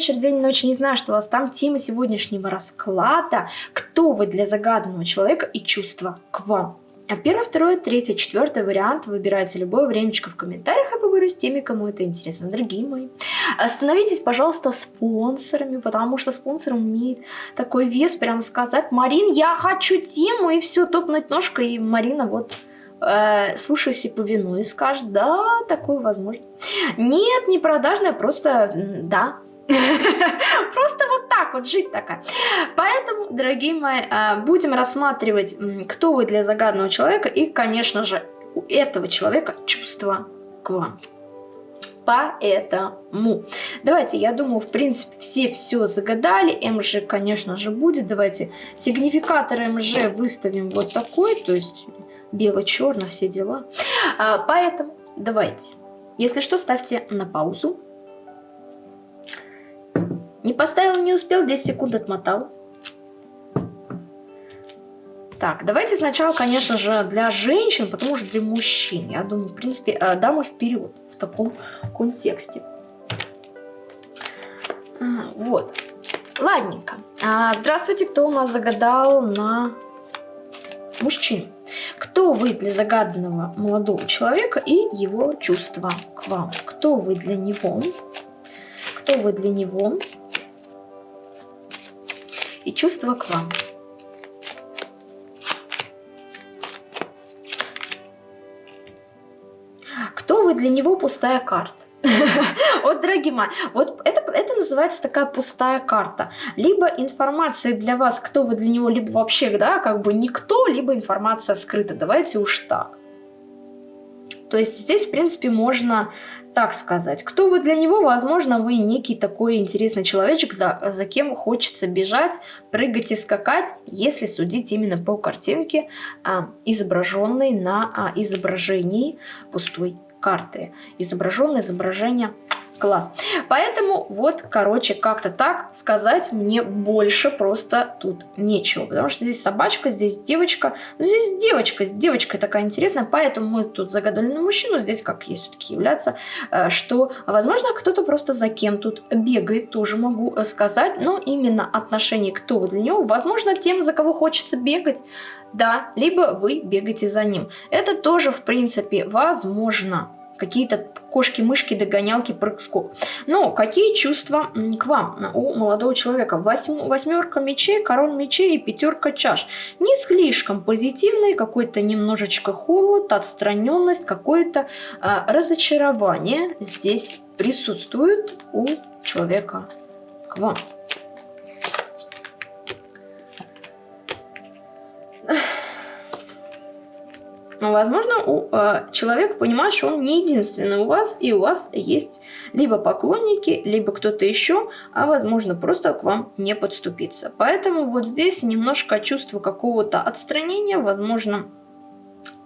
вечер, день, ночь, не знаю, что у вас там. Тема сегодняшнего расклада. Кто вы для загаданного человека и чувства к вам. А первый, второй, третий, четвертый вариант выбирайте любое времечко в комментариях, я поговорю с теми, кому это интересно. Дорогие мои, становитесь, пожалуйста, спонсорами, потому что спонсор имеет такой вес, прям сказать, Марин, я хочу тему, и все, топнуть ножкой, и Марина вот э, слушаюсь и повинуюсь, скажет, да, такое возможно. Нет, не продажная, просто да, Просто вот так вот, жизнь такая. Поэтому, дорогие мои, а, будем рассматривать, кто вы для загадного человека и, конечно же, у этого человека чувства к вам. Поэтому, давайте, я думаю, в принципе, все все загадали. МЖ, конечно же, будет. Давайте сигнификатор МЖ выставим вот такой, то есть бело-черно, все дела. А, поэтому, давайте, если что, ставьте на паузу не поставил, не успел, 10 секунд отмотал. Так, давайте сначала, конечно же, для женщин, потому что для мужчин. Я думаю, в принципе, э, дамы вперед в таком контексте. Вот. Ладненько. А, здравствуйте, кто у нас загадал на мужчину? Кто вы для загаданного молодого человека и его чувства к вам? Кто вы для него? Кто вы для него? И чувства к вам. Кто вы для него пустая карта? Вот, дорогие мои, вот это, это называется такая пустая карта. Либо информация для вас, кто вы для него, либо вообще, да, как бы никто, либо информация скрыта. Давайте уж так. То есть здесь, в принципе, можно так сказать. Кто вы для него? Возможно, вы некий такой интересный человечек, за, за кем хочется бежать, прыгать и скакать, если судить именно по картинке, а, изображенной на а, изображении пустой карты. Изображенное изображение Класс. Поэтому вот, короче, как-то так сказать мне больше просто тут нечего. Потому что здесь собачка, здесь девочка. Ну, здесь девочка, девочка такая интересная. Поэтому мы тут загадали на мужчину. Здесь как есть все-таки являться, э, что, возможно, кто-то просто за кем тут бегает, тоже могу э, сказать. Но именно отношение кто вы для него, возможно, тем, за кого хочется бегать. Да, либо вы бегаете за ним. Это тоже, в принципе, возможно какие-то кошки-мышки, догонялки, прыг-скок. Но какие чувства к вам у молодого человека? Восьм, восьмерка мечей, король мечей и пятерка чаш. Не слишком позитивный, какой-то немножечко холод, отстраненность, какое-то а, разочарование здесь присутствует у человека к вам. Возможно, у, э, человек понимает, что он не единственный у вас, и у вас есть либо поклонники, либо кто-то еще, а возможно, просто к вам не подступиться. Поэтому вот здесь немножко чувство какого-то отстранения, возможно,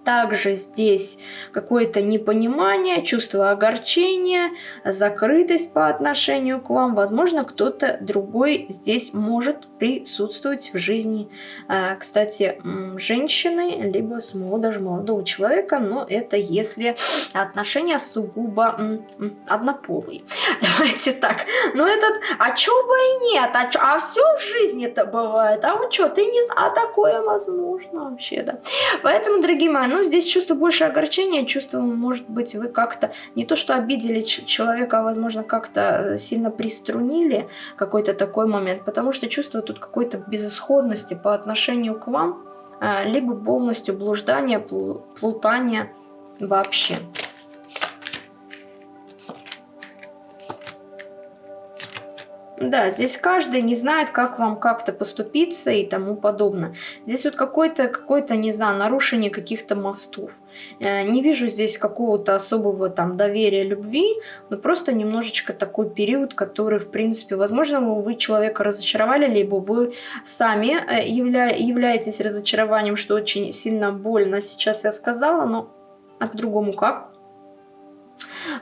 также здесь какое-то непонимание, чувство огорчения, закрытость по отношению к вам. Возможно, кто-то другой здесь может присутствовать в жизни, э, кстати, женщины, либо самого даже молодого человека, но это если отношения сугубо однополые. Давайте так. Но этот, а чё бы и нет, а, чё, а все в жизни это бывает, а вот что, ты не а такое возможно вообще, да. Поэтому, дорогие мои, ну, здесь чувство больше огорчения, чувство, может быть, вы как-то не то что обидели человека, а, возможно, как-то э, сильно приструнили какой-то такой момент, потому что чувство тут какой-то безысходности по отношению к вам, а, либо полностью блуждание, плутание вообще. Да, здесь каждый не знает, как вам как-то поступиться и тому подобное. Здесь вот какое-то, какое-то, не знаю, нарушение каких-то мостов. Э, не вижу здесь какого-то особого там доверия, любви, но просто немножечко такой период, который, в принципе, возможно, вы человека разочаровали, либо вы сами э, явля являетесь разочарованием, что очень сильно больно сейчас я сказала, но а по-другому как?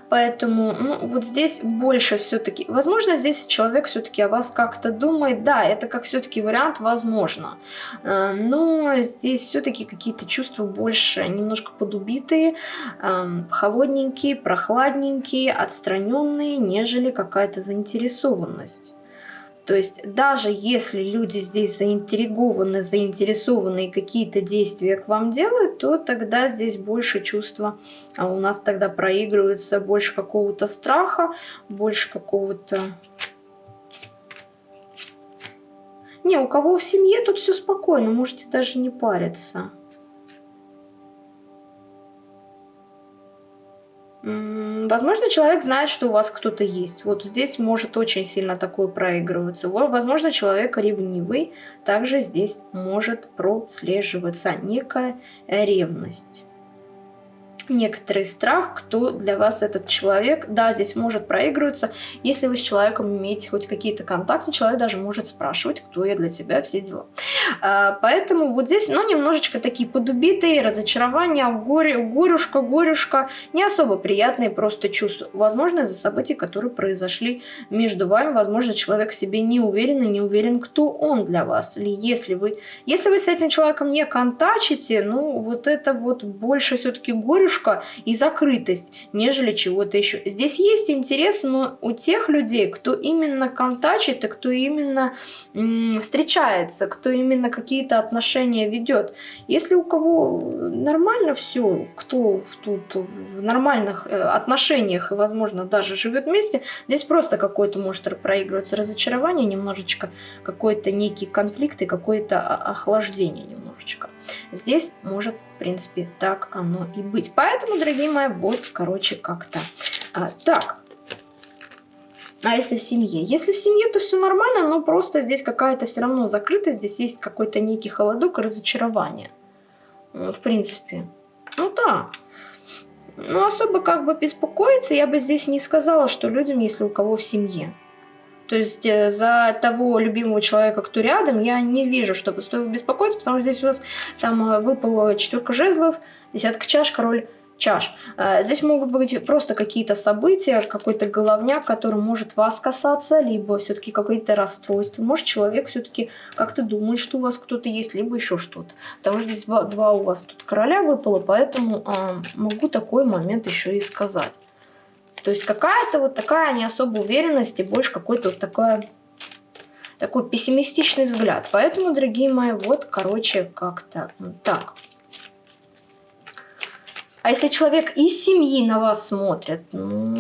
Поэтому, ну, вот здесь больше все-таки... Возможно, здесь человек все-таки о вас как-то думает. Да, это как все-таки вариант возможно. Э, но здесь все-таки какие-то чувства больше немножко подубитые, эм, холодненькие, прохладненькие, отстраненные, нежели какая-то заинтересованность. То есть даже если люди здесь заинтригованы, заинтересованы и какие-то действия к вам делают, то тогда здесь больше чувства, а у нас тогда проигрывается больше какого-то страха, больше какого-то... Не, у кого в семье тут все спокойно, можете даже не париться. Возможно, человек знает, что у вас кто-то есть. Вот здесь может очень сильно такое проигрываться. Возможно, человек ревнивый. Также здесь может прослеживаться некая ревность некоторый страх, кто для вас этот человек. Да, здесь может проигрываться. Если вы с человеком имеете хоть какие-то контакты, человек даже может спрашивать, кто я для тебя, все дела. А, поэтому вот здесь, ну, немножечко такие подубитые, разочарования, горе, горюшка, горюшка, не особо приятные просто чувства. Возможно, из-за событий, которые произошли между вами, возможно, человек себе не уверен и не уверен, кто он для вас. Или если вы, если вы с этим человеком не контачите, ну, вот это вот больше все-таки горюшка, ловушка и закрытость, нежели чего-то еще. Здесь есть интерес, но у тех людей, кто именно контачит и кто именно встречается, кто именно какие-то отношения ведет. Если у кого нормально все, кто тут в нормальных э, отношениях и, возможно, даже живет вместе, здесь просто какой-то может проигрываться разочарование, немножечко какой-то некий конфликт и какое-то охлаждение немножечко. Здесь может, в принципе, так оно и быть. Поэтому, дорогие мои, вот, короче, как-то. А, так, а если в семье? Если в семье, то все нормально, но просто здесь какая-то все равно закрытость, здесь есть какой-то некий холодок и разочарование. В принципе. Ну да. Ну особо как бы беспокоиться я бы здесь не сказала, что людям, если у кого в семье. То есть э, за того любимого человека, кто рядом, я не вижу, чтобы стоило беспокоиться, потому что здесь у вас там э, выпала четверка жезлов, десятка чаш, король чаш. Э, здесь могут быть просто какие-то события, какой-то головняк, который может вас касаться, либо все-таки какое-то расстройство. Может, человек все-таки как-то думает, что у вас кто-то есть, либо еще что-то. Потому что здесь два, два у вас тут короля выпало, поэтому э, могу такой момент еще и сказать. То есть какая-то вот такая не особо уверенность и больше какой-то вот такой, такой пессимистичный взгляд. Поэтому, дорогие мои, вот, короче, как-то так. А если человек из семьи на вас смотрит, ну,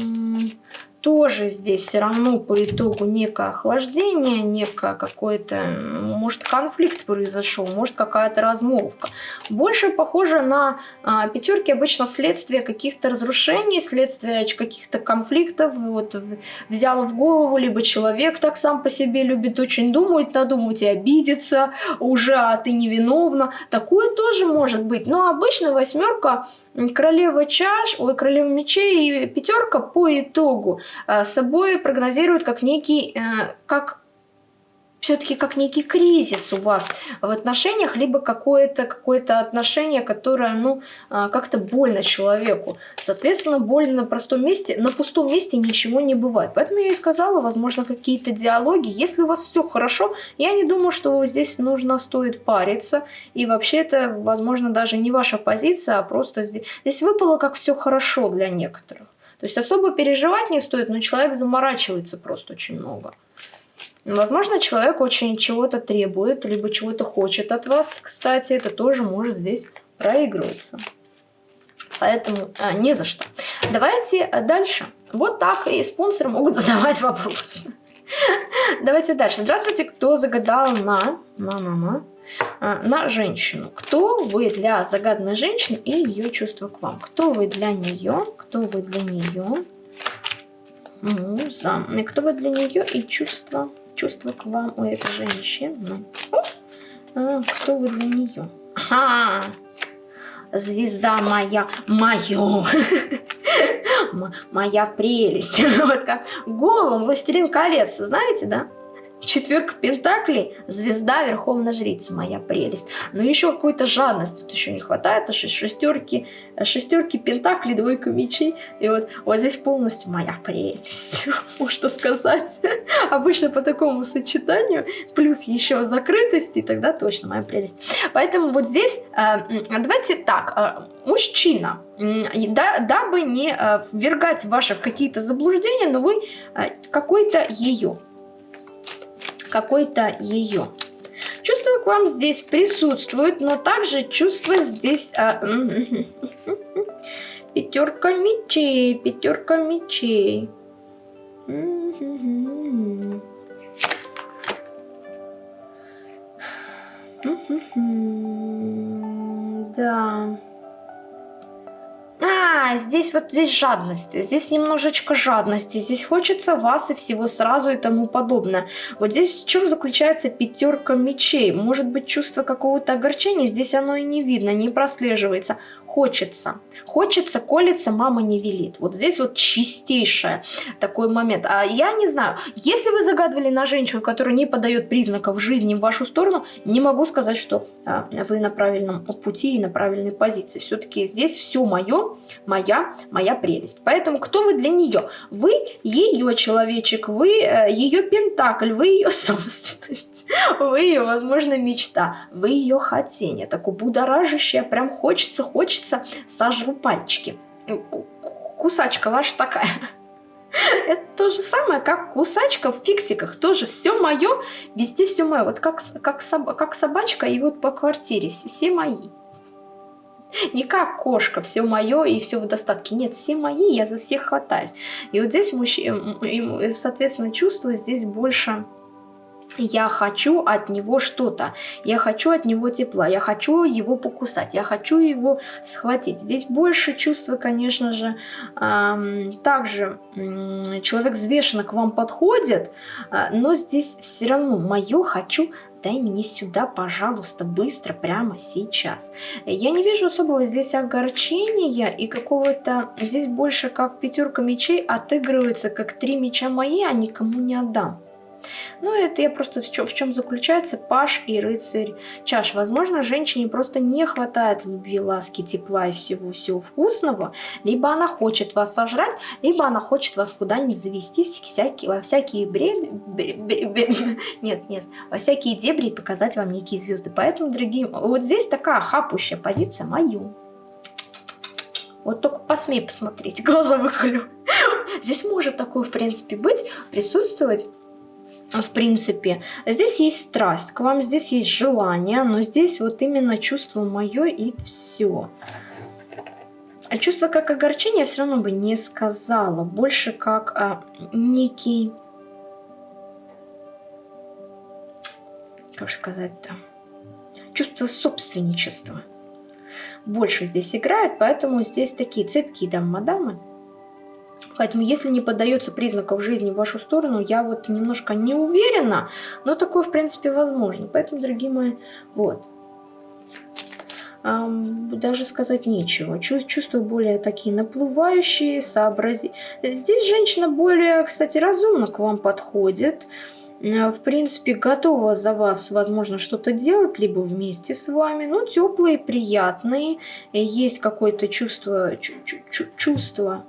тоже здесь все равно по итогу некое охлаждение, некое какой-то, может, конфликт произошел, может, какая-то размолвка. Больше похоже на а, пятерки обычно следствие каких-то разрушений, следствие каких-то конфликтов. Вот взял в голову, либо человек так сам по себе любит очень думать, надумать и обидеться уже, а ты невиновна. Такое тоже может быть. Но обычно восьмерка королева чаш, ой, королева мечей и пятерка по итогу э, собой прогнозируют как некий, э, как все-таки как некий кризис у вас в отношениях, либо какое-то какое, -то, отношение, которое, ну, а, как-то больно человеку. Соответственно, больно на простом месте, на пустом месте ничего не бывает. Поэтому я и сказала, возможно, какие-то диалоги. Если у вас все хорошо, я не думаю, что здесь нужно, стоит париться. И вообще это, возможно, даже не ваша позиция, а просто здесь, здесь выпало как все хорошо для некоторых. То есть особо переживать не стоит, но человек заморачивается просто очень много. Возможно, человек очень чего-то требует, либо чего-то хочет от вас. Кстати, это тоже может здесь проигрываться. Поэтому а, не за что. Давайте дальше. Вот так и спонсоры могут задавать вопросы. Давайте дальше. Здравствуйте, кто загадал на, на, на, на, а, на женщину. Кто вы для загаданной женщины и ее чувства к вам? Кто вы для нее? Кто вы для нее? Муза. Кто вы для нее и чувства чувства к вам у этой женщины. А, кто вы для нее? Ага, звезда моя, мое, моя прелесть. Вот как голым властелин колец, знаете, да? Четверка Пентаклей, звезда, Верховная Жрица, моя прелесть. Но еще какой-то жадности тут еще не хватает, а шестерки, шестерки Пентаклей, двойка мечей. И вот, вот здесь полностью моя прелесть, можно сказать. Обычно по такому сочетанию, плюс еще закрытость, и тогда точно моя прелесть. Поэтому вот здесь, э, давайте так, э, мужчина, да, дабы не э, ввергать ваши какие-то заблуждения, но вы какой-то ее какой-то ее. Чувство к вам здесь присутствует, но также чувство здесь... А, пятерка мечей, пятерка мечей. Да. А, здесь вот здесь жадность, здесь немножечко жадности, здесь хочется вас и всего сразу и тому подобное. Вот здесь в чем заключается пятерка мечей? Может быть чувство какого-то огорчения, здесь оно и не видно, не прослеживается хочется. Хочется, колется, мама не велит. Вот здесь вот чистейший такой момент. А я не знаю, если вы загадывали на женщину, которая не подает признаков жизни в вашу сторону, не могу сказать, что а, вы на правильном пути и на правильной позиции. Все-таки здесь все мое, моя, моя прелесть. Поэтому кто вы для нее? Вы ее человечек, вы э, ее пентакль, вы ее собственность, вы ее, возможно, мечта, вы ее хотение. Такое будоражащее, прям хочется, хочется сожру пальчики. Кусачка ваша такая. Это то же самое, как кусачка в фиксиках. Тоже все мое, везде все мое. Вот как, как, соб, как собачка и вот по квартире все, все мои. Не как кошка, все мое и все в достатке. Нет, все мои, я за всех хватаюсь. И вот здесь, мужчина, соответственно, чувство здесь больше я хочу от него что-то, я хочу от него тепла, я хочу его покусать, я хочу его схватить. Здесь больше чувства, конечно же, также человек взвешенно к вам подходит, э, но здесь все равно мое хочу дай мне сюда, пожалуйста, быстро, прямо сейчас. Я не вижу особого здесь огорчения и какого-то... Здесь больше как пятерка мечей отыгрывается, как три меча мои, а никому не отдам. Ну, это я просто в чем, в чем заключается паш и рыцарь чаш. Возможно, женщине просто не хватает любви, ласки, тепла и всего-всего вкусного. Либо она хочет вас сожрать, либо она хочет вас куда-нибудь завести всякие, во всякие бреды... Нет, нет, во всякие дебри и показать вам некие звезды. Поэтому, дорогие, вот здесь такая хапущая позиция мою. Вот только посмей посмотреть, глаза выхолю. Здесь может такое, в принципе, быть, присутствовать в принципе. Здесь есть страсть, к вам здесь есть желание, но здесь вот именно чувство мое и все. А чувство как огорчение я все равно бы не сказала. Больше как а, некий... Как сказать-то? Чувство собственничества. Больше здесь играет, поэтому здесь такие цепкие дамы-мадамы. Поэтому, если не поддается признаков жизни в вашу сторону, я вот немножко не уверена, но такое, в принципе, возможно. Поэтому, дорогие мои, вот. Um, даже сказать нечего. Чувствую более такие наплывающие, сообрази... Здесь женщина более, кстати, разумно к вам подходит. В принципе, готова за вас, возможно, что-то делать, либо вместе с вами. Ну, теплые, приятные. Есть какое-то чувство, чувство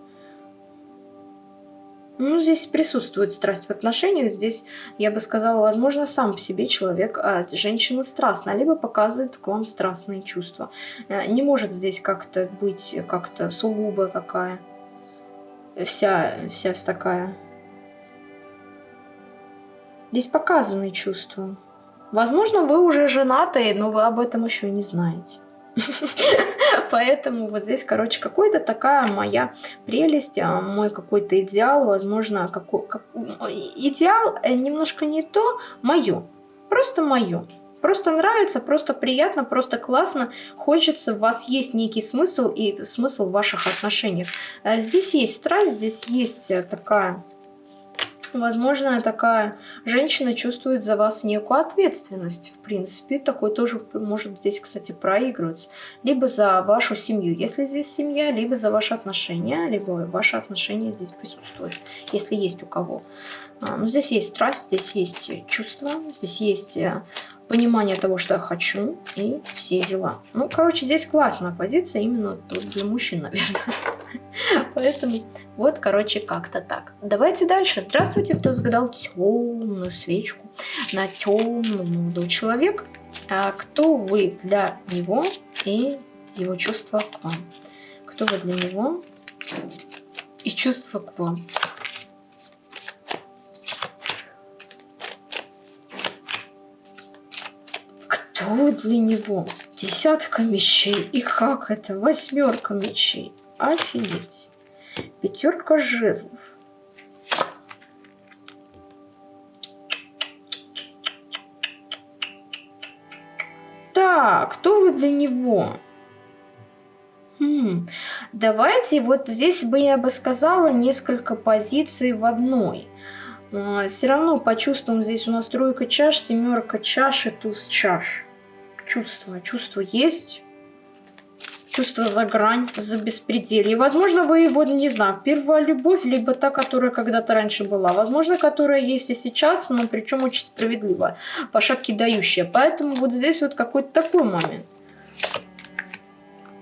ну, здесь присутствует страсть в отношениях. Здесь, я бы сказала, возможно, сам по себе человек, а женщина страстная, либо показывает к вам страстные чувства. Э, не может здесь как-то быть как-то сугубо такая, вся, вся такая. Здесь показаны чувства. Возможно, вы уже женаты, но вы об этом еще не знаете. Поэтому вот здесь, короче, какой-то такая моя прелесть, а, мой какой-то идеал, возможно, какой, как, идеал э, немножко не то, мое, просто мое. Просто нравится, просто приятно, просто классно. Хочется, у вас есть некий смысл и смысл в ваших отношениях. Э, здесь есть страсть, здесь есть э, такая Возможно, такая женщина чувствует за вас некую ответственность. В принципе, такой тоже может здесь, кстати, проигрываться. Либо за вашу семью, если здесь семья, либо за ваши отношения, либо ваши отношения здесь присутствуют, если есть у кого. А, ну, здесь есть страсть, здесь есть чувства, здесь есть э, понимание того, что я хочу, и все дела. Ну, короче, здесь классная позиция, именно для мужчин, наверное. Поэтому вот, короче, как-то так. Давайте дальше. Здравствуйте, кто загадал темную свечку на темного молодого человека. А кто вы для него и его чувства к вам? Кто вы для него и чувства к вам? Кто для него? Десятка мечей. И как это? Восьмерка мечей. Офигеть. Пятерка жезлов. Так, кто вы для него? Хм, давайте вот здесь бы я бы сказала несколько позиций в одной. А, Все равно почувствуем здесь у нас тройка чаш, семерка чаш и туз чаш. Чувство, чувство есть чувство за грань, за беспределье. Возможно, вы его, не знаю, первая любовь, либо та, которая когда-то раньше была. Возможно, которая есть и сейчас, но причем очень справедливая, по шапке дающая. Поэтому вот здесь вот какой-то такой момент.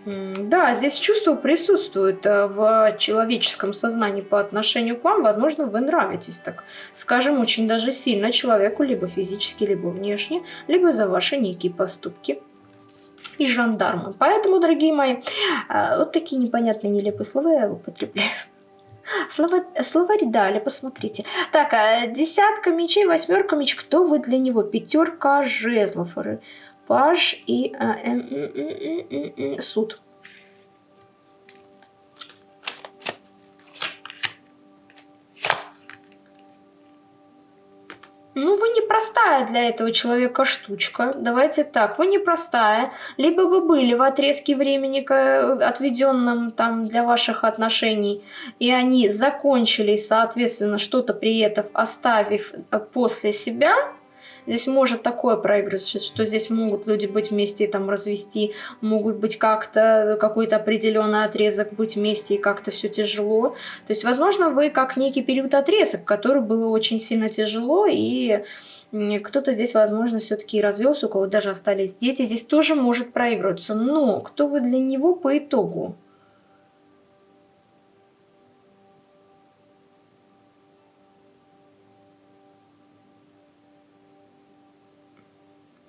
Да, здесь чувство присутствует э, в человеческом сознании по отношению к вам. Возможно, вы нравитесь, так скажем, очень даже сильно человеку, либо физически, либо внешне, либо за ваши некие поступки и жандармы. Поэтому, дорогие мои, э, вот такие непонятные нелепые слова я употребляю. Слова, словарь дали, посмотрите. Так, а десятка мечей, восьмерка меч. Кто вы для него? Пятерка жезлов. Паш и а, э, э, э, э, суд. Ну, вы непростая для этого человека штучка. Давайте так, вы непростая. Либо вы были в отрезке времени, отведенном там для ваших отношений, и они закончились, соответственно, что-то при этом оставив э, после себя, Здесь может такое проигрываться, что здесь могут люди быть вместе и там развести, могут быть как-то, какой-то определенный отрезок быть вместе и как-то все тяжело. То есть, возможно, вы как некий период отрезок, который было очень сильно тяжело и кто-то здесь, возможно, все-таки развелся, у кого даже остались дети, здесь тоже может проигрываться. Но кто вы для него по итогу?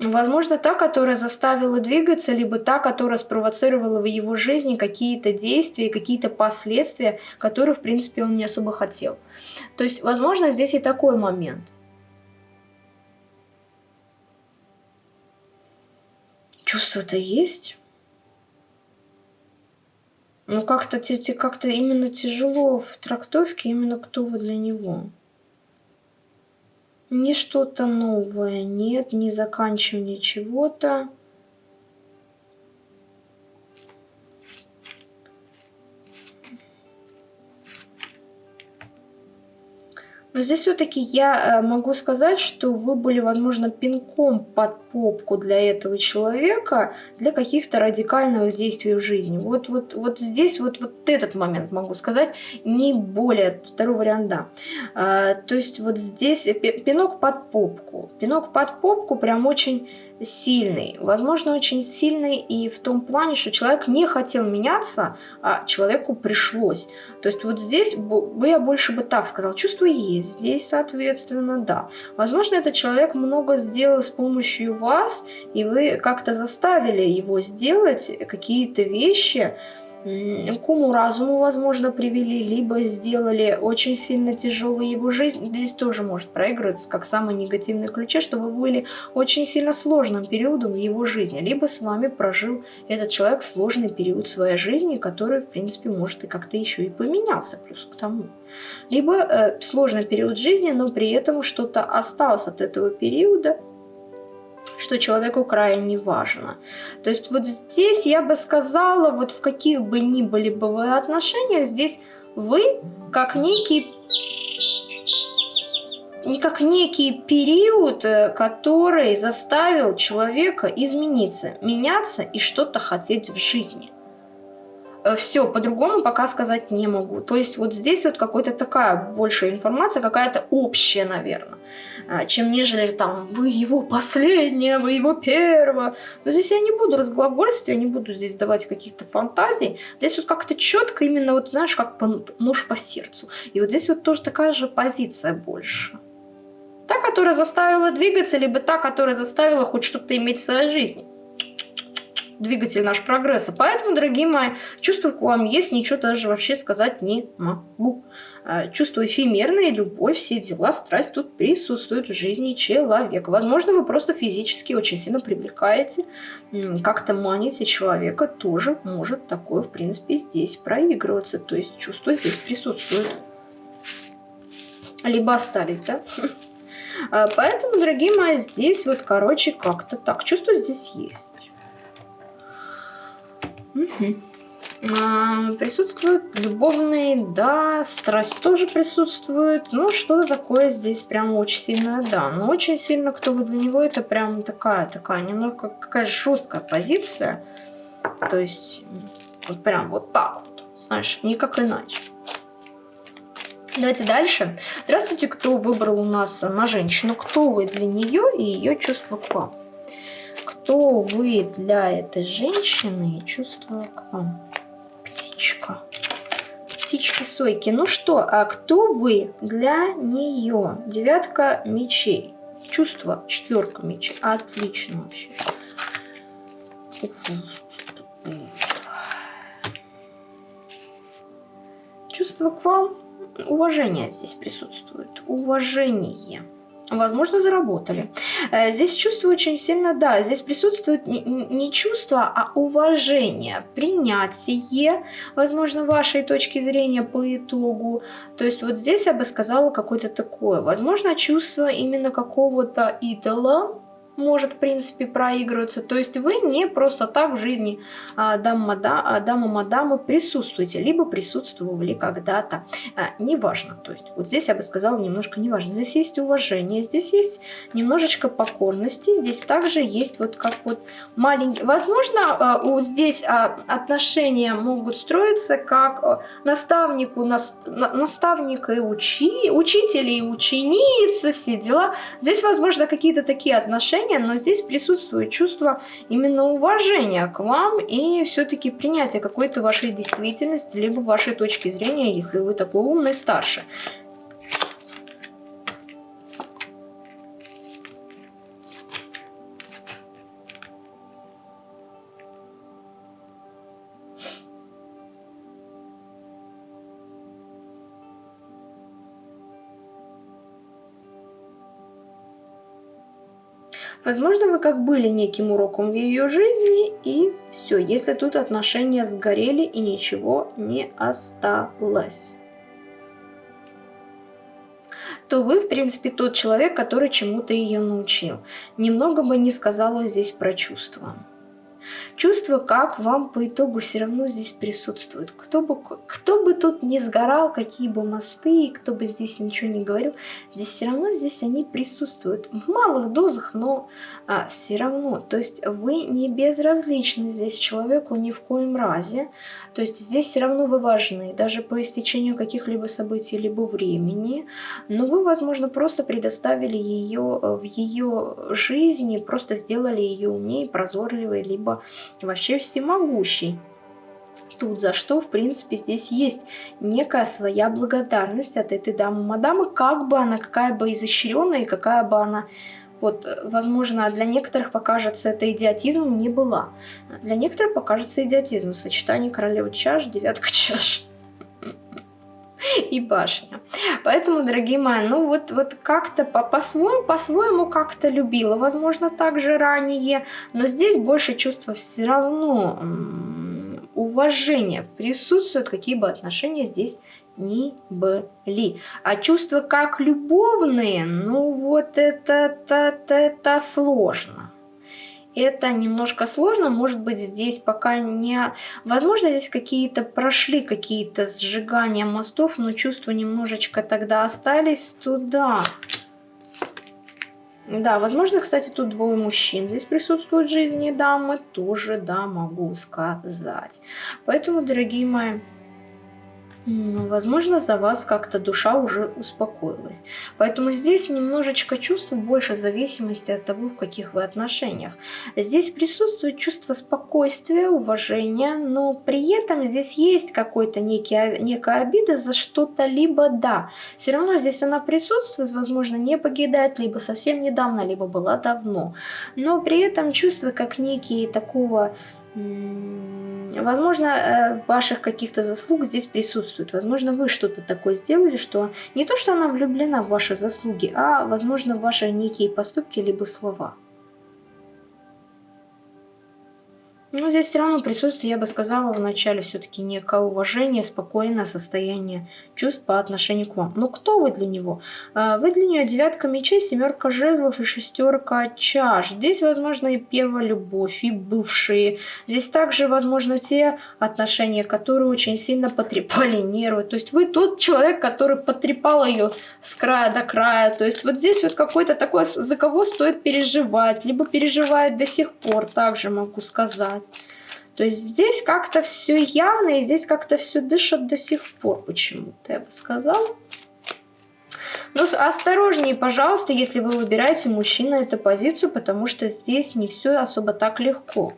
Возможно, та, которая заставила двигаться, либо та, которая спровоцировала в его жизни какие-то действия, какие-то последствия, которые, в принципе, он не особо хотел. То есть, возможно, здесь и такой момент. Чувство-то есть. Но как-то как, именно тяжело в трактовке, именно кто вы для него. Не что-то новое, нет, не заканчивание чего-то. Но здесь все-таки я э, могу сказать, что вы были, возможно, пинком под попку для этого человека, для каких-то радикальных действий в жизни. Вот, вот, вот здесь вот, вот этот момент могу сказать, не более, второй вариант. А, то есть вот здесь пинок под попку. Пинок под попку прям очень сильный. Возможно, очень сильный и в том плане, что человек не хотел меняться, а человеку пришлось. То есть вот здесь бы я больше бы так сказал, чувство есть, здесь, соответственно, да. Возможно, этот человек много сделал с помощью вас, и вы как-то заставили его сделать какие-то вещи, к уму-разуму, возможно, привели, либо сделали очень сильно тяжелой его жизнь. Здесь тоже может проигрываться как самый негативный ключе, что вы были очень сильно сложным периодом в его жизни, либо с вами прожил этот человек сложный период своей жизни, который, в принципе, может и как-то еще и поменялся плюс к тому. Либо э, сложный период жизни, но при этом что-то осталось от этого периода, что человеку крайне важно. То есть вот здесь я бы сказала, вот в каких бы ни были бы вы отношениях, здесь вы как некий не как некий период, э, который заставил человека измениться, меняться и что-то хотеть в жизни. Э, Все, по-другому пока сказать не могу. То есть вот здесь вот какая-то такая большая информация, какая-то общая, наверное, а, чем нежели там вы его последняя, вы его первая. Но здесь я не буду разглагольствовать, я не буду здесь давать каких-то фантазий. Здесь вот как-то четко именно вот, знаешь, как по, нож по сердцу. И вот здесь вот тоже такая же позиция больше. Та, которая заставила двигаться, либо та, которая заставила хоть что-то иметь в своей жизни двигатель наш прогресса. Поэтому, дорогие мои, чувства к вам есть, ничего даже вообще сказать не могу. А, чувство эфемерное, любовь, все дела, страсть тут присутствуют в жизни человека. Возможно, вы просто физически очень сильно привлекаете, как-то маните человека, тоже может такое, в принципе, здесь проигрываться. То есть чувства здесь присутствуют. Либо остались, да? А, поэтому, дорогие мои, здесь вот, короче, как-то так. Чувство здесь есть. Угу. А, присутствуют любовные, да, страсть тоже присутствует. Ну, что такое здесь прям очень сильное, да. Но очень сильно, кто вы для него, это прям такая, такая, немного какая жесткая позиция. То есть, вот прям вот так вот, знаешь, никак иначе. Давайте дальше. Здравствуйте, кто выбрал у нас на женщину, кто вы для нее и ее чувства к вам кто вы для этой женщины и чувства к вам. Птичка. Птички Сойки. Ну что, а кто вы для нее? Девятка мечей. Чувство. Четверка мечей. Отлично вообще. Чувство к вам. Уважение здесь присутствует. Уважение возможно, заработали. Э, здесь чувство очень сильно, да, здесь присутствует не чувство, а уважение, принятие, возможно, вашей точки зрения по итогу. То есть вот здесь я бы сказала какое-то такое, возможно, чувство именно какого-то идола, может, в принципе, проигрываться. То есть вы не просто так в жизни а, дама-мадама присутствуете, либо присутствовали когда-то. А, неважно. То есть вот здесь я бы сказала немножко неважно. Здесь есть уважение, здесь есть немножечко покорности, здесь также есть вот как вот маленький... Возможно, а, вот здесь а, отношения могут строиться как а, наставнику, нас, на, наставника и учи, учителя и ученицы, все дела. Здесь, возможно, какие-то такие отношения, отношения, но здесь присутствует чувство именно уважения к вам и все-таки принятие какой-то вашей действительности, либо вашей точки зрения, если вы такой умный старший. Возможно, вы как были неким уроком в ее жизни, и все, если тут отношения сгорели и ничего не осталось то вы, в принципе, тот человек, который чему-то ее научил. Немного бы не сказала здесь про чувства. Чувство, как вам по итогу все равно здесь присутствует. Кто бы, кто бы тут не сгорал, какие бы мосты, кто бы здесь ничего не говорил, здесь все равно здесь они присутствуют. В малых дозах, но а, все равно. То есть вы не безразличны здесь человеку ни в коем разе. То есть здесь все равно вы важны, даже по истечению каких-либо событий, либо времени. Но вы, возможно, просто предоставили ее э, в ее жизни, просто сделали ее умнее, прозорливой, либо вообще всемогущей тут, за что, в принципе, здесь есть некая своя благодарность от этой дамы-мадамы, как бы она, какая бы изощренная и какая бы она вот, возможно, для некоторых покажется это идиотизм, не была. Для некоторых покажется идиотизм. Сочетание королевы чаш, девятка чаш и башня. Поэтому, дорогие мои, ну вот, вот как-то по-своему, по-своему как-то любила, возможно, также ранее, но здесь больше чувства все равно уважения присутствуют, какие бы отношения здесь ни были. А чувства как любовные, ну вот это, это, это сложно. Это немножко сложно, может быть здесь пока не... Возможно здесь какие-то прошли какие-то сжигания мостов, но чувства немножечко тогда остались туда. Да, возможно, кстати, тут двое мужчин здесь присутствуют в жизни дамы, тоже, да, могу сказать. Поэтому, дорогие мои, Возможно, за вас как-то душа уже успокоилась. Поэтому здесь немножечко чувство больше зависимости от того, в каких вы отношениях. Здесь присутствует чувство спокойствия, уважения, но при этом здесь есть какой-то некая обида за что-то, либо да. Все равно здесь она присутствует, возможно, не покидает, либо совсем недавно, либо была давно. Но при этом чувство как некие такого Возможно, э, ваших каких-то заслуг здесь присутствует. Возможно, вы что-то такое сделали, что не то, что она влюблена в ваши заслуги, а, возможно, в ваши некие поступки либо слова. Но здесь все равно присутствует, я бы сказала, в начале все-таки некое уважение, спокойное состояние чувств по отношению к вам. Но кто вы для него? А, вы для нее девятка мечей, семерка жезлов и шестерка чаш. Здесь, возможно, и первая любовь, и бывшие. Здесь также, возможно, те отношения, которые очень сильно потрепали нервы. То есть вы тот человек, который потрепал ее с края до края. То есть вот здесь вот какой-то такой, за кого стоит переживать, либо переживает до сих пор, также могу сказать. То есть здесь как-то все явно, и здесь как-то все дышит до сих пор почему-то, я бы сказала. Но осторожнее, пожалуйста, если вы выбираете мужчина эту позицию, потому что здесь не все особо так легко.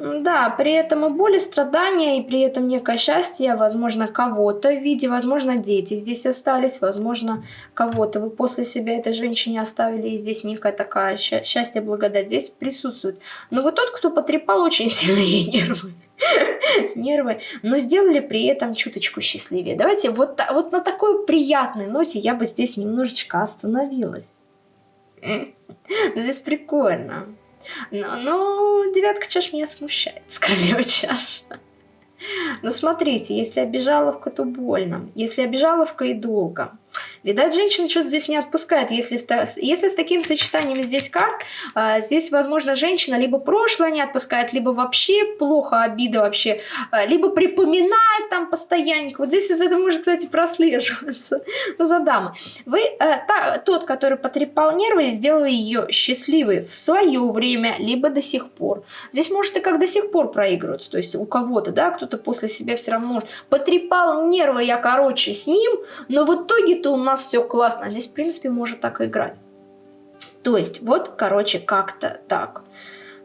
Да, при этом и боль, и страдания, и при этом некое счастье, возможно, кого-то в виде, возможно, дети здесь остались, возможно, кого-то вы после себя этой женщине оставили, и здесь некая такая счастье, благодать здесь присутствует. Но вы тот, кто потрепал очень сильные нервы нервы, но сделали при этом чуточку счастливее. Давайте вот, вот на такой приятной ноте я бы здесь немножечко остановилась. Здесь прикольно. Но, но девятка чаш меня смущает с королевой чаш. Но смотрите, если обижаловка, то больно. Если обижаловка и долго. Видать, женщина что-то здесь не отпускает. Если, если с таким сочетанием здесь карт, а, здесь, возможно, женщина либо прошлое не отпускает, либо вообще плохо, обида вообще, а, либо припоминает там постоянно. Вот здесь это может, кстати, прослеживаться. Но за дамы. Вы, а, та, тот, который потрепал нервы, сделал ее счастливой в свое время, либо до сих пор. Здесь может и как до сих пор проигрываться. То есть у кого-то, да, кто-то после себя все равно потрепал нервы, я, короче, с ним, но в итоге-то у нас нас все классно. Здесь, в принципе, может так и играть. То есть, вот, короче, как-то так.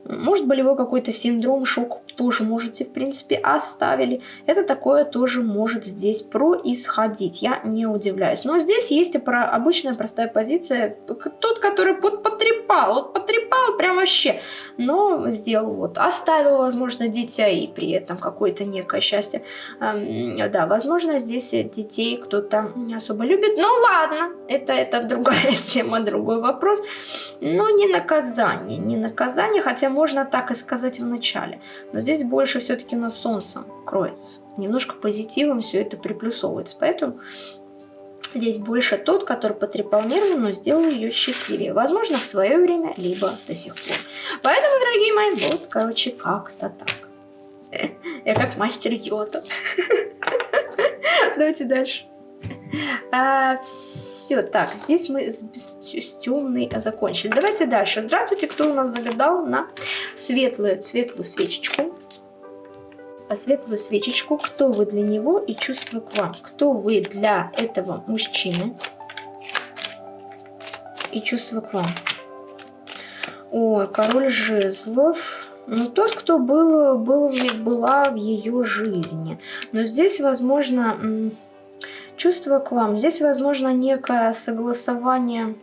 Может, болевой какой-то синдром, шок тоже можете, в принципе, оставили. Это такое тоже может здесь происходить, я не удивляюсь. Но здесь есть про обычная простая позиция, тот, который вот потрепал, вот потрепал прям вообще, но сделал вот, оставил, возможно, дитя и при этом какое-то некое счастье. Эм, да, возможно, здесь детей кто-то не особо любит, ну ладно, это, это другая тема, другой вопрос. Но не наказание, не наказание, хотя можно так и сказать в начале. Но здесь больше все-таки на солнцем кроется. Немножко позитивом все это приплюсовывается. Поэтому здесь больше тот, который потрепал нервы, но сделал ее счастливее. Возможно, в свое время, либо до сих пор. Поэтому, дорогие мои, вот, короче, как-то так. Я как мастер йота. Давайте дальше. А, все, так, здесь мы с, с темной закончили. Давайте дальше. Здравствуйте, кто у нас загадал на светлую, светлую свечечку. А светлую свечечку, кто вы для него и чувство к вам. Кто вы для этого мужчины и чувство к вам. Ой, король жезлов. Ну, тот, кто был, был, была в ее жизни. Но здесь, возможно, чувство к вам. Здесь, возможно, некое согласование...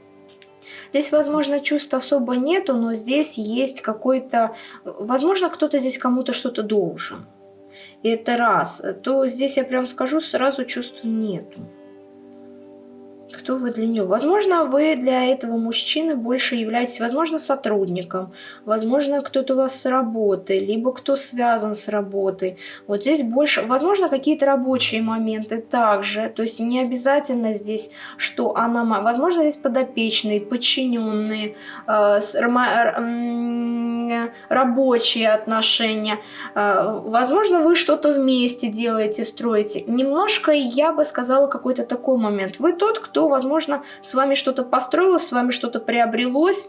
Здесь, возможно, чувств особо нету, но здесь есть какой-то... Возможно, кто-то здесь кому-то что-то должен. И это раз. То здесь я прям скажу, сразу чувств нету. Кто вы для него? Возможно, вы для этого мужчины больше являетесь, возможно, сотрудником, возможно, кто-то у вас с работы, либо кто связан с работой. Вот здесь больше, возможно, какие-то рабочие моменты также. То есть не обязательно здесь, что она... Возможно, здесь подопечные, подчиненные, э, рабочие отношения. Э, возможно, вы что-то вместе делаете, строите. Немножко, я бы сказала, какой-то такой момент. Вы тот, кто кто, возможно, с вами что-то построилось, с вами что-то приобрелось,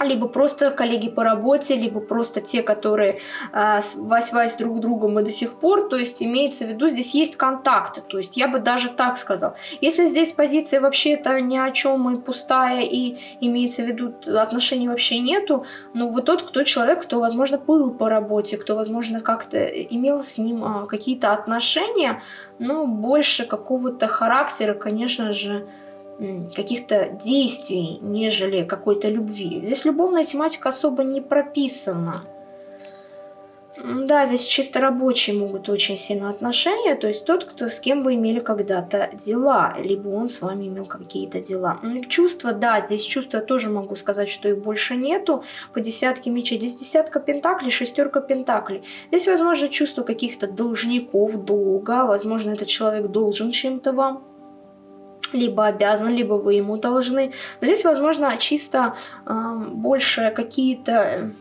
либо просто коллеги по работе, либо просто те, которые э, вась-вась друг другом и до сих пор, то есть имеется в виду, здесь есть контакты, то есть я бы даже так сказал. Если здесь позиция вообще это ни о чем и пустая, и имеется в виду отношений вообще нету, ну вы тот, кто человек, кто, возможно, был по работе, кто, возможно, как-то имел с ним э, какие-то отношения, но больше какого-то характера, конечно же, каких-то действий, нежели какой-то любви. Здесь любовная тематика особо не прописана. Да, здесь чисто рабочие могут очень сильно отношения, то есть тот, кто с кем вы имели когда-то дела, либо он с вами имел какие-то дела. Чувства, да, здесь чувства тоже могу сказать, что их больше нету. По десятке мечей, здесь десятка пентаклей, шестерка пентаклей. Здесь, возможно, чувство каких-то должников, долга, возможно, этот человек должен чем-то вам либо обязан, либо вы ему должны. Но здесь, возможно, чисто э, больше какие-то,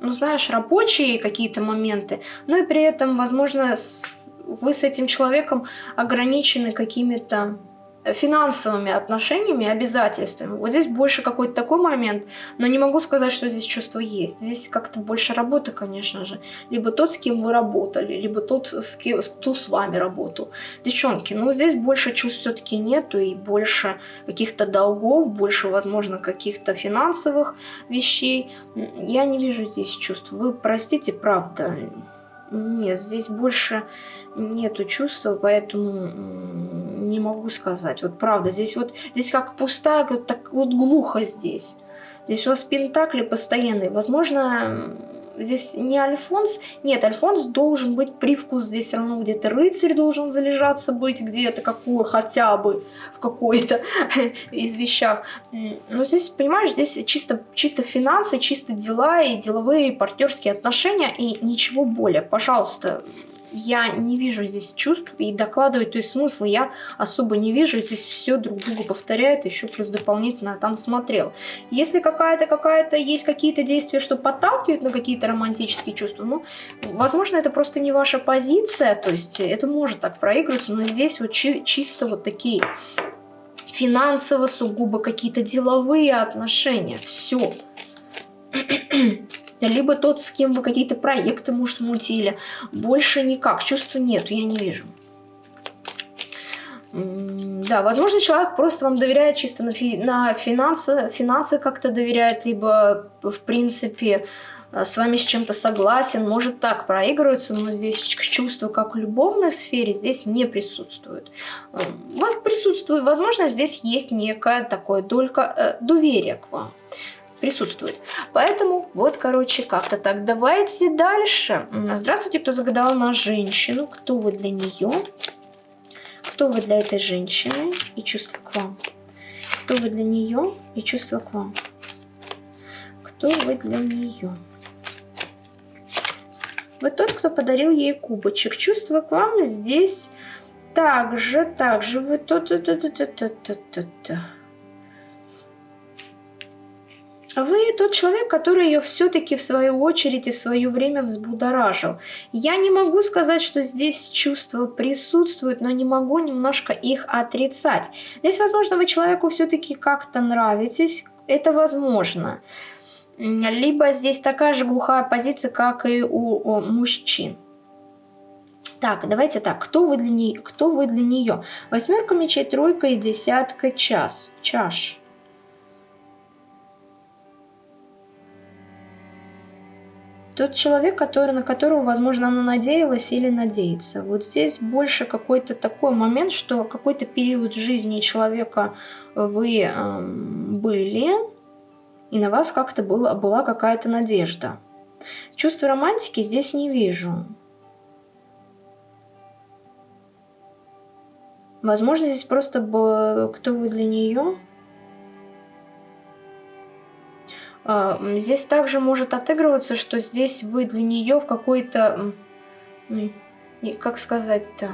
ну, знаешь, рабочие какие-то моменты, но и при этом, возможно, с, вы с этим человеком ограничены какими-то финансовыми отношениями, обязательствами. Вот здесь больше какой-то такой момент, но не могу сказать, что здесь чувство есть. Здесь как-то больше работы, конечно же. Либо тот, с кем вы работали, либо тот, с кем, кто с вами работал. Девчонки, ну здесь больше чувств все-таки нету и больше каких-то долгов, больше, возможно, каких-то финансовых вещей. Я не вижу здесь чувств. Вы простите, правда. Нет, здесь больше нету чувства, поэтому не могу сказать. Вот правда, здесь вот здесь как пустая, вот так вот глухо здесь. Здесь у вас пентакли постоянные. Возможно, здесь не Альфонс. Нет, Альфонс должен быть привкус здесь все равно где-то рыцарь должен залежаться быть где-то какой хотя бы в какой-то из вещах. Но здесь, понимаешь, здесь чисто, чисто финансы, чисто дела и деловые партнерские отношения и ничего более. Пожалуйста, я не вижу здесь чувств и докладывать, то есть смысла я особо не вижу. Здесь все друг друга повторяет, еще плюс дополнительно там смотрел. Если какая-то, какая-то есть какие-то действия, что подталкивают на какие-то романтические чувства, ну, возможно, это просто не ваша позиция, то есть это может так проигрываться, но здесь вот чи чисто вот такие финансово, сугубо какие-то деловые отношения. Все либо тот, с кем вы какие-то проекты, может, мутили. Больше никак, чувства нет, я не вижу. Да, возможно, человек просто вам доверяет чисто на, фи на финансы, финансы как-то доверяет, либо, в принципе, с вами с чем-то согласен, может так проигрывается, но здесь чувство, как в любовной сфере, здесь не присутствует. У вас присутствует, возможно, здесь есть некое такое только э, доверие к вам присутствует. Поэтому вот, короче, как-то так. Давайте дальше. Здравствуйте, кто загадал на женщину. Кто вы для нее? Кто вы для этой женщины и чувство к вам? Кто вы для нее и чувство к вам? Кто вы для нее? Вы тот, кто подарил ей кубочек. Чувство к вам здесь также, также вы тот, тот, тот, тот, тот, тот, тот. А вы тот человек, который ее все-таки в свою очередь и в свое время взбудоражил. Я не могу сказать, что здесь чувства присутствуют, но не могу немножко их отрицать. Здесь, возможно, вы человеку все-таки как-то нравитесь, это возможно. Либо здесь такая же глухая позиция, как и у, у мужчин. Так, давайте так, кто вы для нее? Кто вы для нее? Восьмерка мечей, тройка и десятка час. Чаш. Тот человек, который, на которого, возможно, она надеялась или надеется. Вот здесь больше какой-то такой момент, что какой-то период жизни человека вы э, были, и на вас как-то была, была какая-то надежда. Чувство романтики здесь не вижу. Возможно, здесь просто кто вы для нее. Здесь также может отыгрываться, что здесь вы для нее в какой-то... Как сказать-то?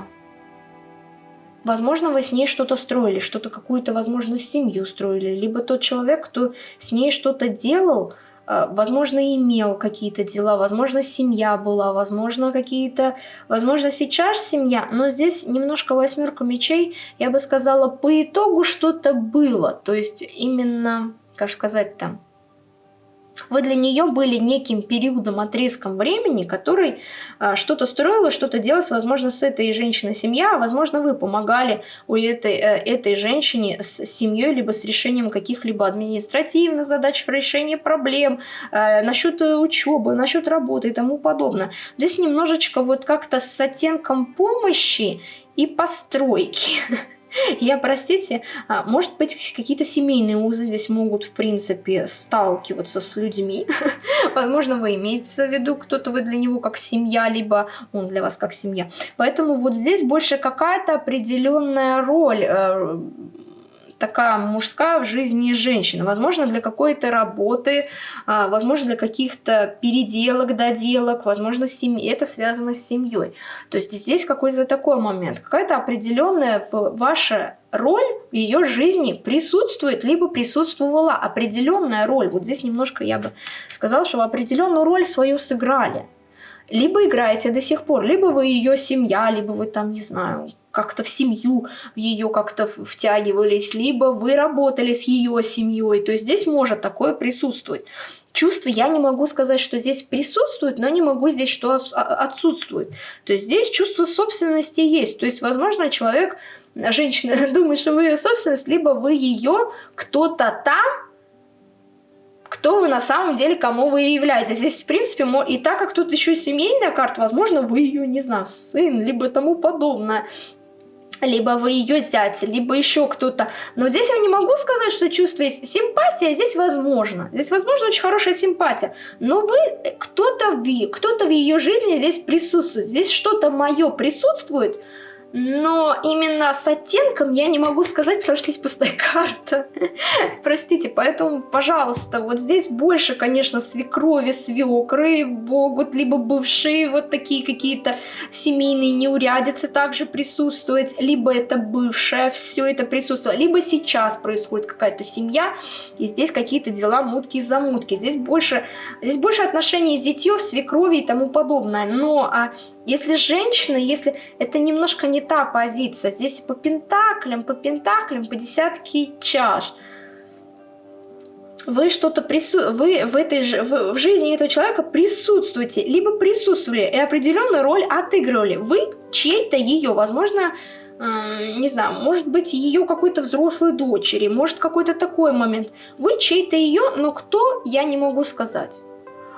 Возможно, вы с ней что-то строили, что-то какую-то, возможно, семью строили. Либо тот человек, кто с ней что-то делал, э, возможно, имел какие-то дела, возможно, семья была, возможно, какие-то, возможно, сейчас семья, но здесь немножко восьмерка мечей, я бы сказала, по итогу что-то было, то есть именно, как сказать там, вы для нее были неким периодом, отрезком времени, который а, что-то строила, что-то делать, возможно, с этой женщиной семья, а возможно, вы помогали у этой, э, этой женщине с семьей, либо с решением каких-либо административных задач, решения проблем, э, насчет учебы, насчет работы и тому подобное. Здесь немножечко вот как-то с оттенком помощи и постройки. Я, простите, а, может быть, какие-то семейные узы здесь могут, в принципе, сталкиваться с людьми. Возможно, вы имеете в виду, кто-то вы для него как семья, либо он для вас как семья. Поэтому вот здесь больше какая-то определенная роль э, такая мужская в жизни женщины. Возможно, для какой-то работы, а, возможно, для каких-то переделок, доделок, возможно, семьи. это связано с семьей. То есть здесь какой-то такой момент. Какая-то определенная ваша роль в ее жизни присутствует, либо присутствовала определенная роль. Вот здесь немножко я бы сказала, что вы определенную роль свою сыграли. Либо играете до сих пор, либо вы ее семья, либо вы там, не знаю, как-то в семью в ее как-то втягивались, либо вы работали с ее семьей. То есть здесь может такое присутствовать. Чувства я не могу сказать, что здесь присутствует, но не могу здесь, что а, отсутствует. То есть здесь чувство собственности есть. То есть, возможно, человек, женщина думает, что вы ее собственность, либо вы ее, кто-то там кто вы на самом деле, кому вы являетесь. Здесь, в принципе, и так как тут еще семейная карта, возможно, вы ее, не знаю, сын, либо тому подобное либо вы ее зять, либо еще кто-то. Но здесь я не могу сказать, что чувство есть. Симпатия здесь возможно. Здесь возможно очень хорошая симпатия. Но вы, в, кто-то в ее жизни здесь присутствует. Здесь что-то мое присутствует, но именно с оттенком я не могу сказать, потому что здесь пустая карта. Простите, поэтому, пожалуйста, вот здесь больше, конечно, свекрови, свекры могут, либо бывшие вот такие какие-то семейные неурядицы также присутствовать, либо это бывшая, все это присутствует, либо сейчас происходит какая-то семья, и здесь какие-то дела мутки и замутки. Здесь больше, здесь больше отношений зятьев, свекрови и тому подобное. Но а если женщина, если это немножко не та позиция, здесь по пентаклям, по пентаклям, по десятке чаш. Вы что-то прису... вы в этой ж... в, жизни этого человека присутствуете, либо присутствовали и определенную роль отыгрывали. Вы чьей-то ее, возможно, э, не знаю, может быть ее какой-то взрослой дочери, может какой-то такой момент. Вы чей-то ее, но кто, я не могу сказать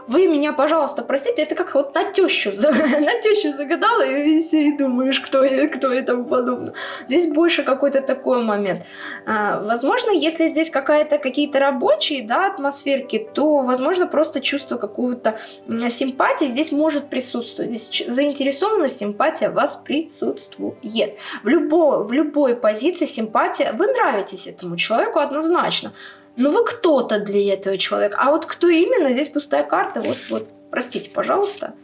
вы меня, пожалуйста, простите, это как вот на тещу, на тещу загадала и, и думаешь, кто, кто и тому подобное. Здесь больше какой-то такой момент. А, возможно, если здесь какая-то какие-то рабочие, да, атмосферки, то, возможно, просто чувство какую-то симпатии здесь может присутствовать. Здесь заинтересованность, симпатия вас присутствует. В любой, в любой позиции симпатия, вы нравитесь этому человеку однозначно. Ну вы кто-то для этого человека. А вот кто именно, здесь пустая карта. Вот, вот, простите, пожалуйста.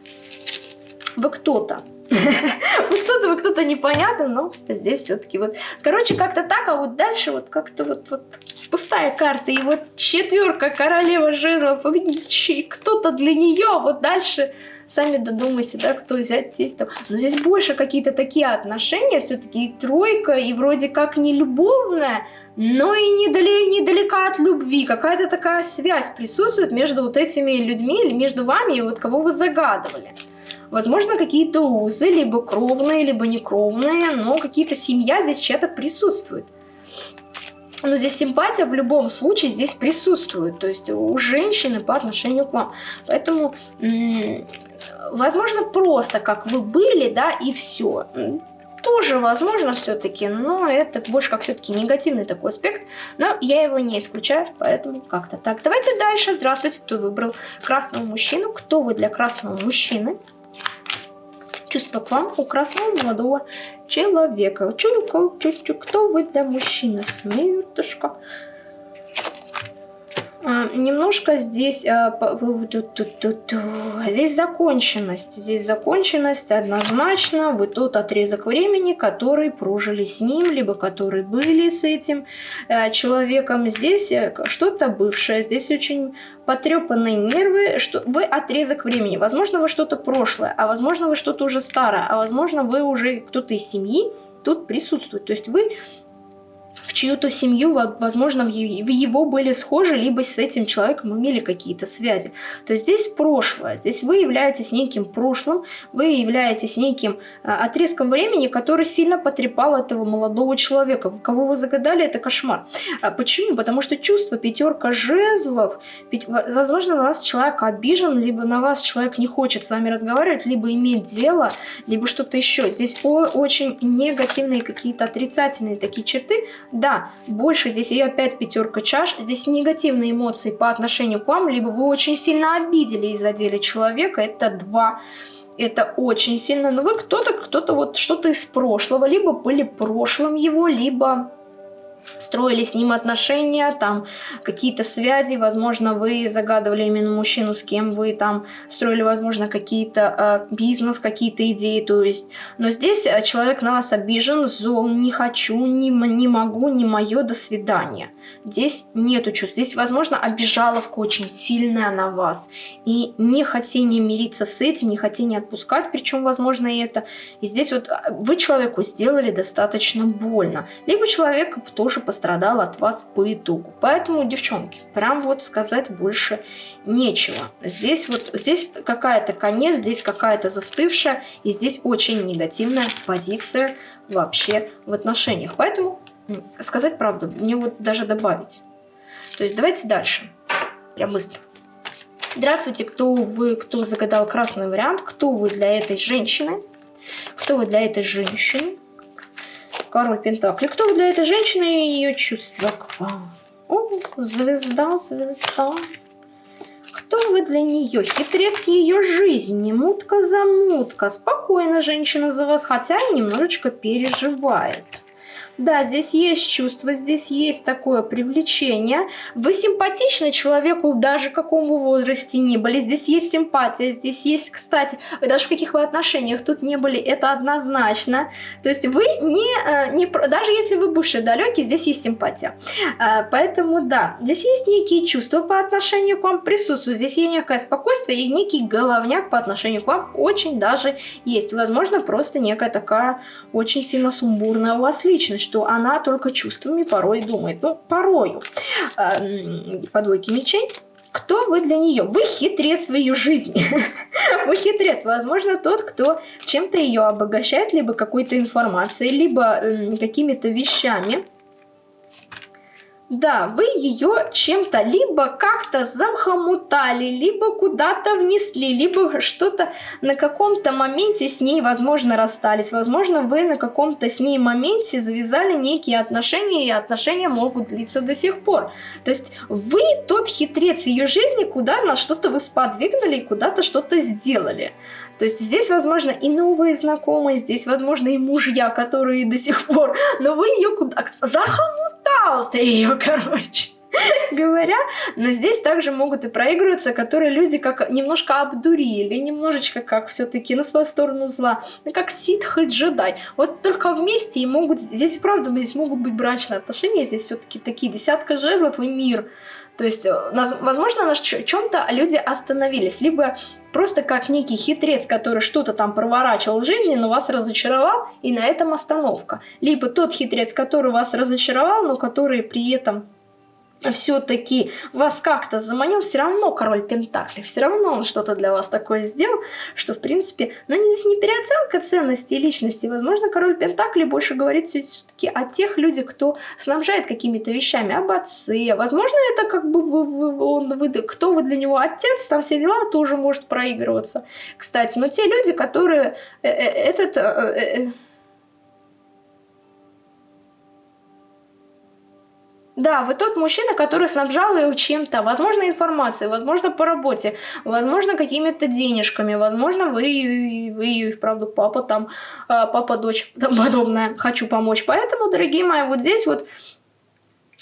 Вы кто-то. Вы кто-то, вы кто-то непонятно, но здесь все-таки вот. Короче, как-то так, а вот дальше вот как-то вот, вот пустая карта. И вот четверка, королева жезлов, кто-то для нее, вот дальше сами додумайте, да, кто взять. Там. Но здесь больше какие-то такие отношения, все-таки и тройка, и вроде как не любовная, но и недалека, недалека от любви. Какая-то такая связь присутствует между вот этими людьми или между вами и вот кого вы загадывали. Возможно, какие-то узы, либо кровные, либо некровные, но какие-то семья здесь чья-то присутствует. Но здесь симпатия в любом случае здесь присутствует, то есть у женщины по отношению к вам. Поэтому, возможно, просто как вы были, да, и все тоже возможно все-таки, но это больше как все-таки негативный такой аспект, но я его не исключаю, поэтому как-то так. Давайте дальше. Здравствуйте, кто выбрал красного мужчину, кто вы для красного мужчины? Чувство к вам у красного молодого человека. Чуйку, чуть-чуть, кто вы для мужчины? Смертушка. А, немножко здесь, а, здесь законченность. Здесь законченность однозначно. Вы тот отрезок времени, который прожили с ним, либо который были с этим э, человеком. Здесь э, что-то бывшее, здесь очень потрепанные нервы, что вы отрезок времени. Возможно, вы что-то прошлое, а возможно, вы что-то уже старое, а возможно, вы уже кто-то из семьи тут присутствует. То есть вы в чью-то семью, возможно, в его были схожи, либо с этим человеком имели какие-то связи. То есть здесь прошлое, здесь вы являетесь неким прошлым, вы являетесь неким а, отрезком времени, который сильно потрепал этого молодого человека. Кого вы загадали, это кошмар. А почему? Потому что чувство пятерка жезлов, возможно, на вас человек обижен, либо на вас человек не хочет с вами разговаривать, либо иметь дело, либо что-то еще. Здесь очень негативные какие-то отрицательные такие черты, да, больше здесь и опять пятерка чаш. Здесь негативные эмоции по отношению к вам, либо вы очень сильно обидели и задели человека. Это два это очень сильно. Но вы кто-то, кто-то вот что-то из прошлого, либо были прошлым его, либо строили с ним отношения, там какие-то связи, возможно, вы загадывали именно мужчину, с кем вы там строили, возможно, какие-то э, бизнес, какие-то идеи, то есть. Но здесь э, человек на вас обижен, зол, не хочу, не, не могу, не мое, до свидания. Здесь нету чувств, здесь, возможно, обижаловка очень сильная на вас. И не хотение мириться с этим, не хотение отпускать, причем, возможно, и это. И здесь вот э, вы человеку сделали достаточно больно. Либо человек тоже пострадал от вас по итогу. Поэтому, девчонки, прям вот сказать больше нечего. Здесь вот, здесь какая-то конец, здесь какая-то застывшая, и здесь очень негативная позиция вообще в отношениях. Поэтому сказать правду, мне вот даже добавить. То есть давайте дальше. Прям быстро. Здравствуйте, кто вы, кто загадал красный вариант, кто вы для этой женщины, кто вы для этой женщины, Король Пентакли. Кто для этой женщины и ее чувства к вам? О, звезда, звезда. Кто вы для нее? Хитрец ее жизни, мутка за мутка. Спокойно женщина за вас, хотя немножечко переживает. Да, здесь есть чувство, здесь есть такое привлечение. Вы симпатичны человеку даже каком вы возрасте не были. Здесь есть симпатия, здесь есть, кстати, вы даже в каких вы отношениях тут не были, это однозначно. То есть вы не, э, не даже если вы бывший далекий, здесь есть симпатия. Э, поэтому да, здесь есть некие чувства по отношению к вам присутствуют. Здесь есть некое спокойствие и некий головняк по отношению к вам очень даже есть. Возможно, просто некая такая очень сильно сумбурная у вас личность что она только чувствами порой думает. Ну, порою. Э, по двойке мечей. Кто вы для нее? Вы хитрец в ее жизни. вы хитрец. Возможно, тот, кто чем-то ее обогащает, либо какой-то информацией, либо э, какими-то вещами да, вы ее чем-то либо как-то замхомутали, либо куда-то внесли, либо что-то на каком-то моменте с ней, возможно, расстались. Возможно, вы на каком-то с ней моменте завязали некие отношения, и отношения могут длиться до сих пор. То есть вы тот хитрец ее жизни, куда на что-то вы сподвигнули и куда-то что-то сделали. То есть здесь, возможно, и новые знакомые, здесь, возможно, и мужья, которые до сих пор, но вы ее куда... Захомутал ты ее, короче говоря, но здесь также могут и проигрываться, которые люди как немножко обдурили, немножечко как все-таки на свою сторону зла, ну, как ситх и джедай. Вот только вместе и могут, здесь правда, здесь могут быть брачные отношения, здесь все-таки такие десятка жезлов и мир. То есть, э, возможно, на чем-то люди остановились, либо просто как некий хитрец, который что-то там проворачивал в жизни, но вас разочаровал, и на этом остановка. Либо тот хитрец, который вас разочаровал, но который при этом все-таки вас как-то заманил, все равно король Пентакли, все равно он что-то для вас такое сделал, что в принципе, но ну, здесь не переоценка ценности и личности, возможно, король Пентакли больше говорит все-таки о тех людях, кто снабжает какими-то вещами, об отце, возможно, это как бы вы, вы, он, вы, кто вы для него отец, там все дела тоже может проигрываться, кстати, но те люди, которые э, э, этот... Э, Да, вы тот мужчина, который снабжал ее чем-то, возможно, информацией, возможно, по работе, возможно, какими-то денежками, возможно, вы, вы ее, вправду, папа там, а, папа, дочь, там подобное, хочу помочь. Поэтому, дорогие мои, вот здесь вот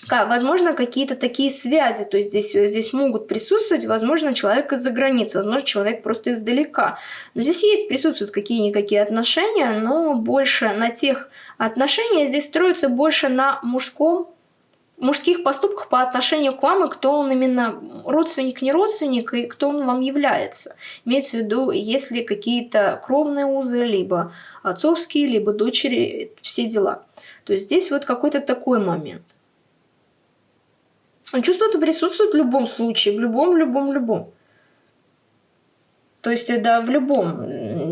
возможно, какие-то такие связи, то есть здесь, здесь могут присутствовать, возможно, человек из-за границы, возможно, человек просто издалека. Но здесь есть, присутствуют какие-никакие отношения, но больше на тех отношениях, здесь строятся больше на мужском мужских поступках по отношению к вам, и кто он именно родственник, не родственник, и кто он вам является. Имеется в виду, если какие-то кровные узы, либо отцовские, либо дочери, все дела. То есть здесь вот какой-то такой момент. Чувство это присутствует в любом случае, в любом, любом, любом. То есть, да, в любом.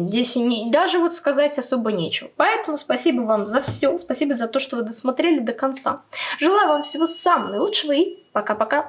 Здесь не, даже вот сказать особо нечего. Поэтому спасибо вам за все. Спасибо за то, что вы досмотрели до конца. Желаю вам всего самого наилучшего и пока-пока.